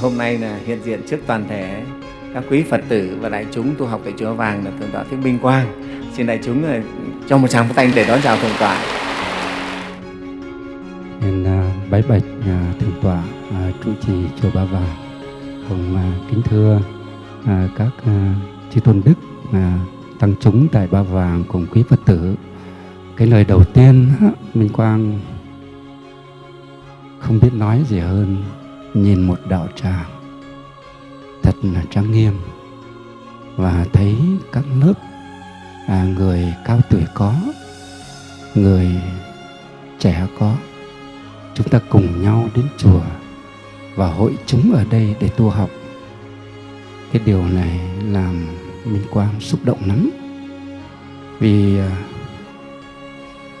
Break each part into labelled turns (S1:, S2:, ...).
S1: hôm nay là hiện diện trước toàn thể các quý Phật tử và đại chúng tu học tại chùa Vàng là Thượng tọa Thích Minh Quang. Xin đại chúng ờ, cho một tràng pháo tay để đón chào Thượng tọa.
S2: Nên à, bái bạch à, Thượng tọa à, trụ trì chùa Ba Vàng cùng kính thưa các chư tôn đức tăng chúng tại Ba Vàng cùng quý Phật tử. Cái lời đầu tiên, Minh Quang không biết nói gì hơn nhìn một đạo tràng thật là trang nghiêm. Và thấy các lớp à, người cao tuổi có người trẻ có. Chúng ta cùng nhau đến chùa và hội chúng ở đây để tu học. Cái điều này làm minh quang xúc động lắm. Vì à,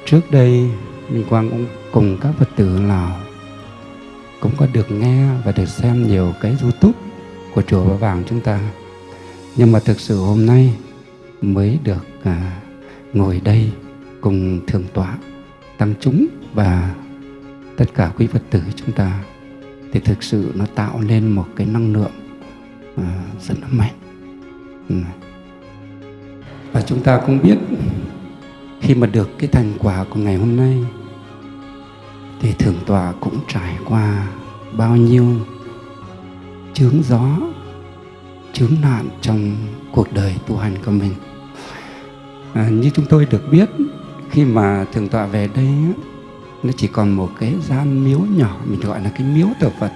S2: trước đây minh quang cũng cùng các phật tử lào cũng có được nghe và được xem nhiều cái youtube của chùa Ba Vàng chúng ta nhưng mà thực sự hôm nay mới được à, ngồi đây cùng thượng tọa tăng chúng và tất cả quý phật tử chúng ta thì thực sự nó tạo nên một cái năng lượng à, rất là mạnh ừ. và chúng ta cũng biết khi mà được cái thành quả của ngày hôm nay thì thượng tọa cũng trải qua bao nhiêu chướng gió chướng nạn trong cuộc đời tu hành của mình. À, như chúng tôi được biết khi mà thượng tọa về đây nó chỉ còn một cái gian miếu nhỏ mình gọi là cái miếu thờ phật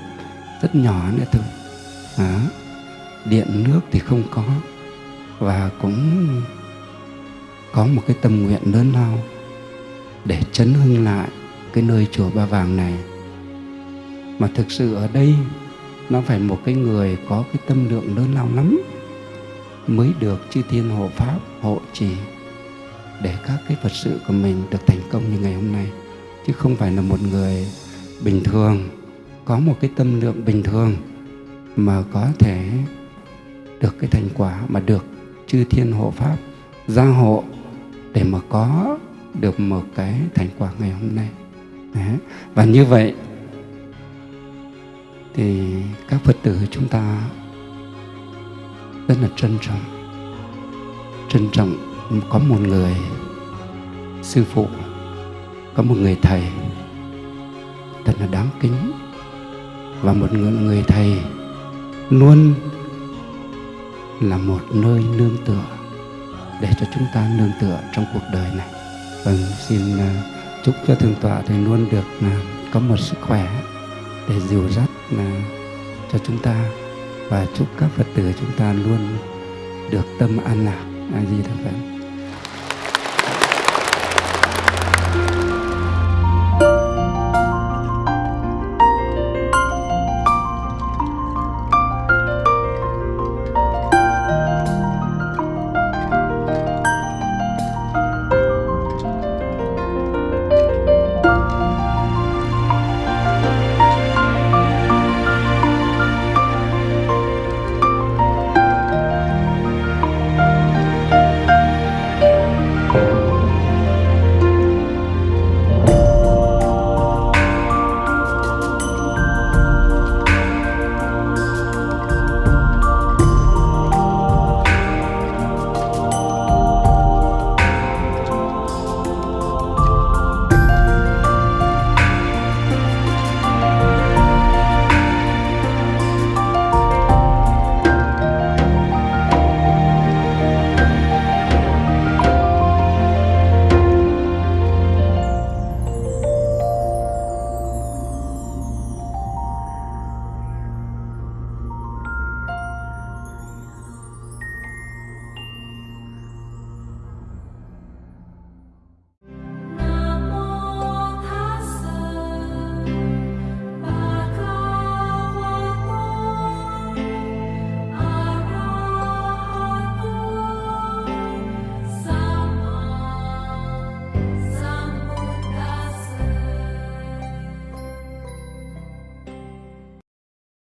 S2: rất nhỏ nữa thôi. À, điện nước thì không có và cũng có một cái tâm nguyện lớn lao để chấn hưng lại cái nơi chùa Ba Vàng này. Mà thực sự ở đây, nó phải một cái người có cái tâm lượng lớn lao lắm mới được chư thiên hộ pháp hộ trì để các cái phật sự của mình được thành công như ngày hôm nay. Chứ không phải là một người bình thường, có một cái tâm lượng bình thường mà có thể được cái thành quả mà được chư thiên hộ pháp gia hộ để mà có được một cái thành quả ngày hôm nay. Đấy. và như vậy thì các phật tử chúng ta rất là trân trọng. Trân trọng có một người sư phụ có một người thầy thật là đáng kính. Và một người, người thầy luôn là một nơi nương tựa để cho chúng ta nương tựa trong cuộc đời này. Vâng xin à, chúc cho thượng tọa thì luôn được à, có một sức khỏe để dìu dắt là cho chúng ta. Và chúc các phật tử chúng ta luôn được tâm an lạc a di đà phật.